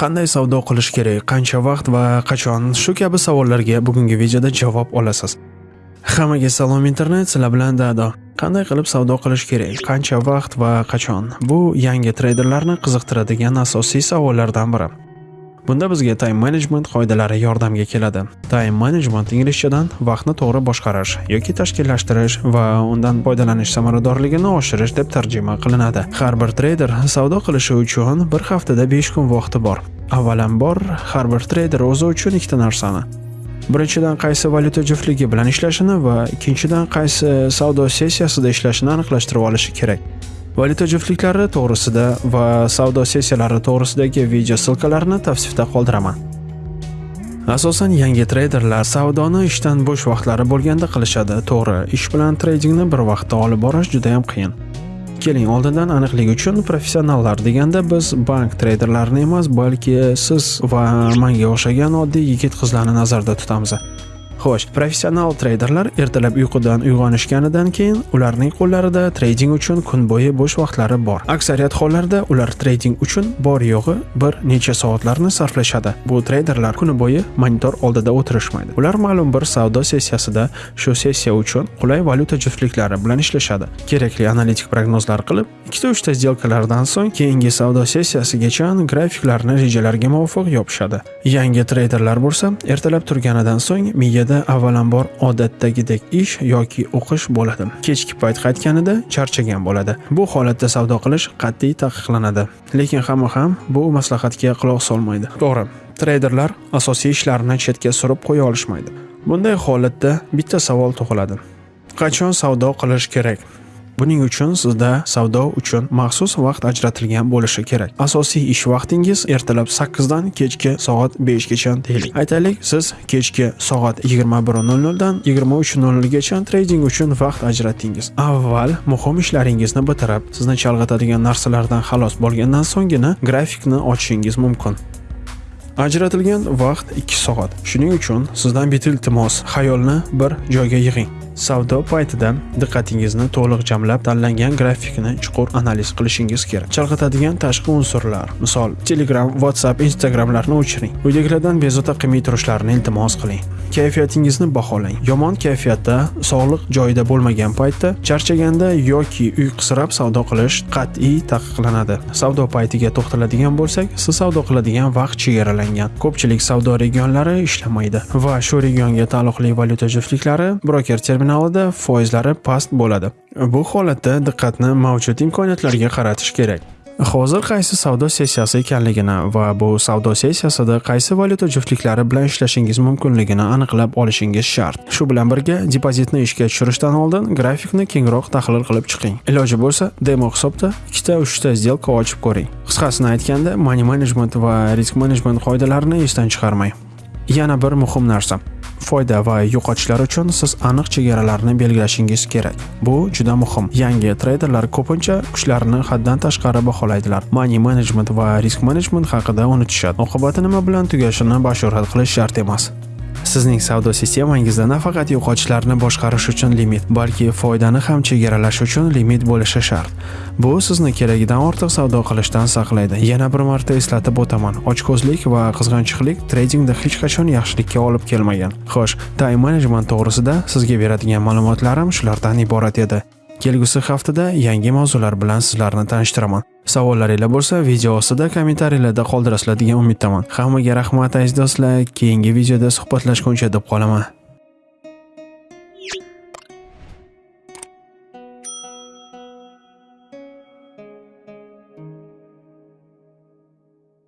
Qanday savdo qilish kerak, qancha vaqt va qachon? Shu kabi savollarga bugungi videoda javob olasiz. Hammaga salom internet, sizlar bilan Dado. Qanday qilib savdo qilish kerak, qancha vaqt va qachon? Bu yangi treyderlarni qiziqtiradigan asosiy savollardan biri. Bunda bizga time management qoidalari yordamga keladi. Time management inglizchadan vaqtni to'g'ri boshqarish yoki tashkillashtirish va undan foydalanish samaradorligini oshirish deb tarjima qilinadi. Har bir treyder savdo qilishi uchun bir haftada 5 kun vaqti bor. Avvalambor, har bir treyder o'zi uchun ikkita narsani birinchidan qaysi valyuta juftligi bilan ishlashini va ikkinchidan qaysi savdo sessiyasida ishlashini aniqlashtirib olishi kerak. Valyuta juftliklari to'g'risida va savdo sessiyalari to'g'risidagi video silkalarni tavsifda qoldiraman. Asosan yangi treyderlar savdoni ishdan bo'sh vaqtlari bo'lganda qilishadi. To'g'ri, ish bilan treydingni bir vaqtda olib borish juda ham qiyin. Keling, oldindan aniqlik uchun professionallar deganda biz bank treyderlarini emas, balki siz va menga o'xshagan oddiy yigit-qizlarni nazarda tutamiz. Xo'sh, professional treyderlar ertalab uyqudan uyg'onishganidan keyin ularning qo'llarida trading uchun kun bo'yi bo'sh vaqtlari bor. Aksariyat hollarda ular trading uchun bor yo'g'i bir necha soatlarni sarflashadi. Bu treyderlar kuni bo'yi monitor oldida o'tirishmaydi. Ular ma'lum bir savdo sessiyasida shu sessiya uchun qulay valyuta juftliklari bilan ishlashadi. Kerakli analitik prognozlar qilib, 2-3 ta сделкаlardan so'ng keyingi savdo sessiyasigacha grafiklarni rejalarga muvofiq yopishadi. Yangi treyderlar bo'lsa, ertalab turganidan so'ng miyada Oilada avvalambor odatdagidek ish yoki o'qish bo'ladi. Kechki payt qaytganida charchagan bo'ladi. Bu holatda savdo qilish qat'iy taqiqlanadi. Lekin hamma ham bu maslahatga quloq solmaydi. To'g'ri, treyderlar asosiy ishlarini chetga surib qo'ya olishmaydi. Bunday holatda bitta savol tug'iladi. Qachon savdo qilish kerak? Buning uchun sizda savdo uchun maxsus vaqt ajratilgan bo'lishi kerak. Asosiy ish vaqtingiz ertalab 8 dan kechki soat 5 gacha deylik. Aytaylik, siz kechki soat 21:00 dan 23:00 gacha trading uchun vaqt ajratdingiz. Avval muhim ishlaringizni bitirib, sizni chalg'itadigan narsalardan xalos bo'lgandan so'nggina grafikni ochishingiz mumkin. Ajratilgan vaqt 2 soat. Shuning uchun sizdan bitiltimos xayolni bir joyga yig'ing. Savdo paytida diqqatingizni to'liq jamlab, tanlangan grafikni chuqur analiz qilishingiz kerak. Chalg'itadigan tashqi unsurlar, misol Telegram, WhatsApp, Instagramlarni o'chiring. Uydagilardan bezovta qilmay turishlarini iltimos qiling. Kayfiyatingizni baholang. Yomon kayfiyatda, sog'liq joyida bo'lmagan paytda, charchaganda yoki uyqusirab savdo qilish qat'iy taqiqlanadi. Savdo paytiga to'xtaladigan bo'lsak, siz savdo qiladigan vaqt chegaralangan. Ko'pchilik savdo regionlari ishlamaydi va shu regionga taalluqli valyuta juftliklari broker terminalida foizlari past bo'ladi. Bu holatda diqqatni mavjud imkoniyatlarga qaratish kerak. Hozir qaysi savdo sessiyasi ekanligini va bu savdo sessiyasida qaysi valyuta juftliklari bilan ishlashingiz mumkinligini aniqlab olishingiz shart. Shu bilan birga depozitni ishga tushirishdan oldin grafikni kengroq tahlil qilib chiqing. Iloji bo'lsa, demo hisobda 2-3 ta сделка ochib ko'ring. Qisqasini aytganda, money management va risk management qoidalarini esdan chiqarmang. Yana bir muhim narsa. Foyda va yo'qotishlar uchun siz aniq chegaralarni belgilashingiz kerak. Bu juda muhim. Yangi treyderlar ko'pincha kuchlarini haddan tashqari baholaydilar. Money management va risk management haqida unutishadi. Oqibati nima bilan tugashini bashorat qilish shart emas. Sizning savdo sistemangizda nafaqat yo'qotishlarni boshqarish uchun limit, balki foydani ham chegaralash uchun limit bo'lishi shart. Bu sizni keragidan ortiq savdo qilishdan saqlaydi. Yana bir marta eslatib o'taman, ochko'zlik va qizg'anchiqlik tradingda hech qachon yaxshilikka olib kelmagan. Xo'sh, time management to'g'risida sizga beradigan ma'lumotlarim shulardan iborat edi. Kelgusi haftada yangi mavzular bilan sizlarni tanishtiraman. Savollaringiz bo'lsa, video ostida kommentariyalarda qoldirasizlar degan umiddaman. Hammaga rahmat aziz do'stlar. Keyingi videoda suhbatlashguncha deb qolaman.